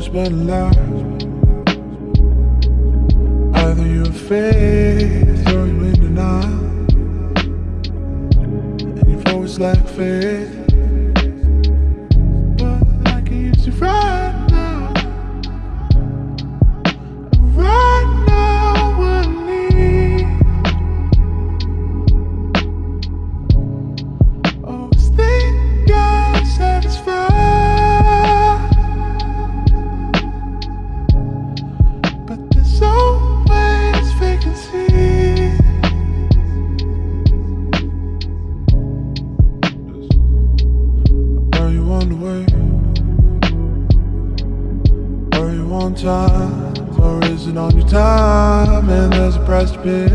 always been. Either you're faith or you're in denial. And you've always lacked faith. But I can use you right on time? Or is it on your time? And there's a price to pay.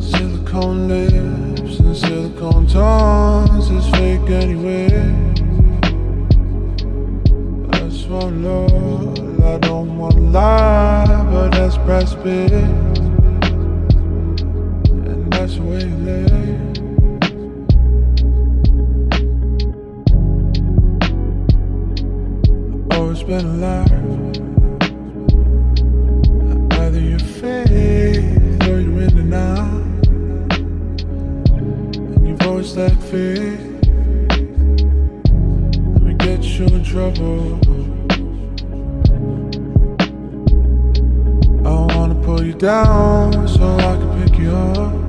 Silicone lips and silicone tongues is fake anyway. I want love, I don't want to lie, but that's price to pay. Always been alive. Either you're faith or you're in denial. And you've always lacked faith. Let me get you in trouble. I wanna pull you down so I can pick you up.